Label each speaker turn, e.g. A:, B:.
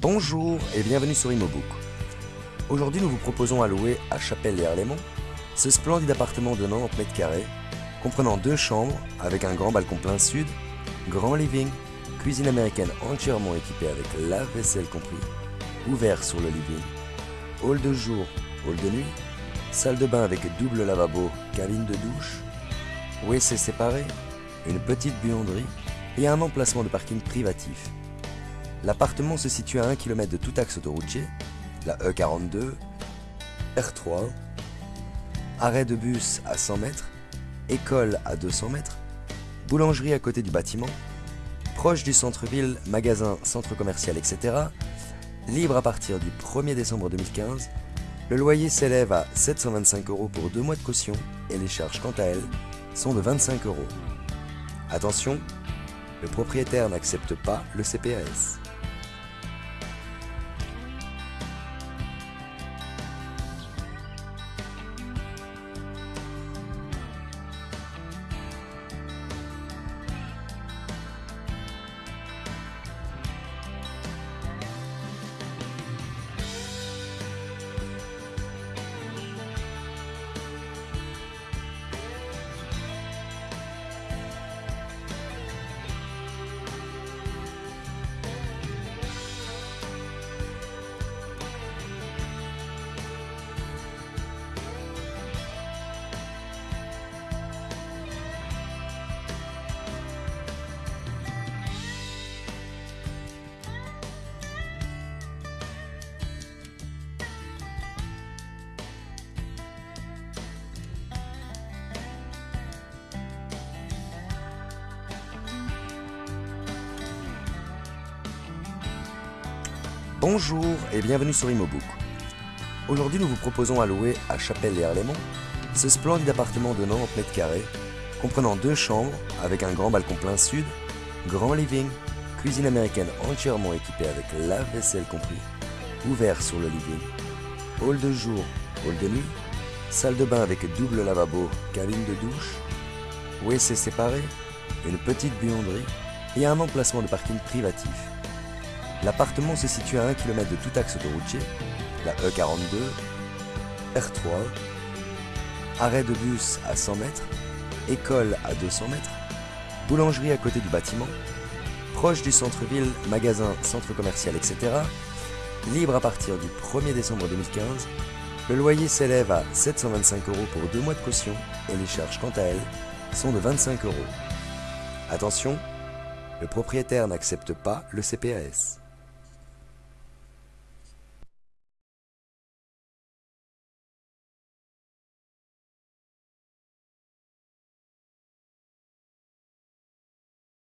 A: Bonjour et bienvenue sur Imobook. Aujourd'hui, nous vous proposons à louer à Chapelle et Arlémont ce splendide appartement de 90 mètres carrés, comprenant deux chambres avec un grand balcon plein sud, grand living, cuisine américaine entièrement équipée avec lave-vaisselle compris, ouvert sur le living, hall de jour, hall de nuit, salle de bain avec double lavabo, cabine de douche, WC séparé, une petite buanderie et un emplacement de parking privatif. L'appartement se situe à 1 km de tout axe autoroutier, la E42, R3, arrêt de bus à 100 mètres, école à 200 mètres, boulangerie à côté du bâtiment, proche du centre-ville, magasin, centre commercial, etc. Libre à partir du 1er décembre 2015, le loyer s'élève à 725 euros pour deux mois de caution et les charges quant à elles sont de 25 euros. Attention, le propriétaire n'accepte pas le CPAS. Bonjour et bienvenue sur Imobook. Aujourd'hui, nous vous proposons à louer à Chapelle et Arlémont ce splendide appartement de 90 mètres carrés, comprenant deux chambres avec un grand balcon plein sud, grand living, cuisine américaine entièrement équipée avec lave-vaisselle compris, ouvert sur le living, hall de jour, hall de nuit, salle de bain avec double lavabo, cabine de douche, WC séparé, une petite buanderie et un emplacement de parking privatif. L'appartement se situe à 1 km de tout axe autoroutier, la E42, R3, arrêt de bus à 100 mètres, école à 200 mètres, boulangerie à côté du bâtiment, proche du centre-ville, magasin, centre commercial, etc. Libre à partir du 1er décembre 2015, le loyer s'élève à 725 euros pour deux mois de caution et les charges quant à elles sont de 25 euros. Attention, le propriétaire n'accepte pas le CPAS.